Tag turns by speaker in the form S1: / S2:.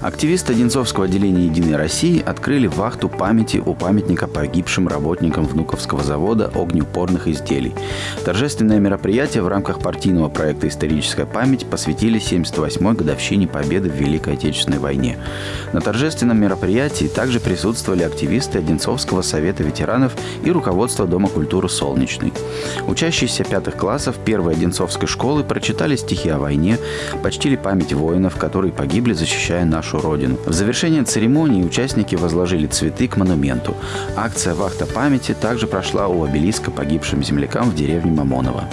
S1: Активисты Одинцовского отделения «Единой России» открыли вахту памяти у памятника погибшим работникам Внуковского завода огнеупорных изделий. Торжественное мероприятие в рамках партийного проекта «Историческая память» посвятили 78-й годовщине победы в Великой Отечественной войне. На торжественном мероприятии также присутствовали активисты Одинцовского совета ветеранов и руководство Дома культуры «Солнечный». Учащиеся пятых классов первой Одинцовской школы прочитали стихи о войне, почтили память воинов, которые погибли, защищая нашу нашу Родину. В завершение церемонии участники возложили цветы к монументу. Акция «Вахта памяти» также прошла у обелиска погибшим землякам в деревне Мамоново.